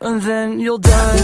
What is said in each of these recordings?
and then you'll die.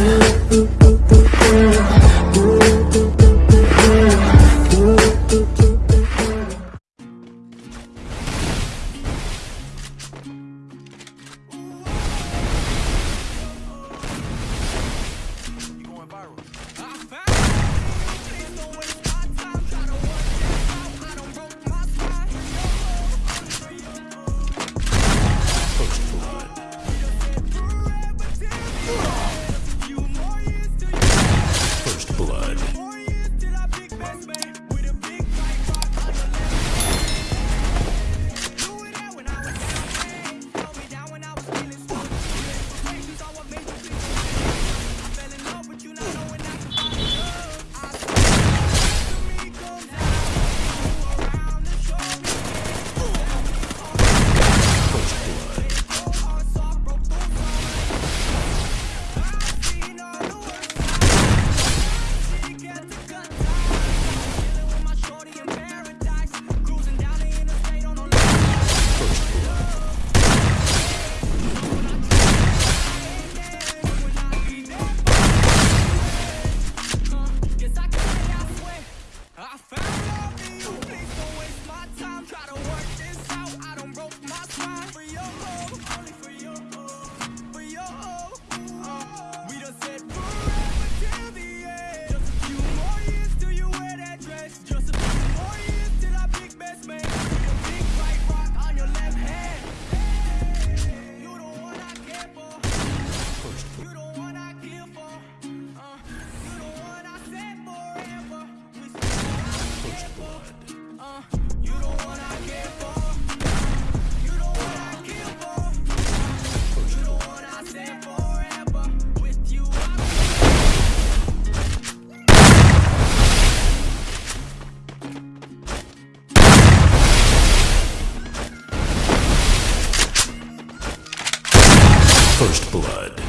First blood.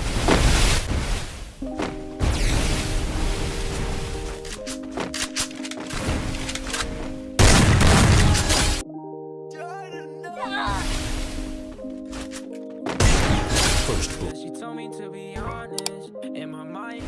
First blood. She told me to be honest. My mind,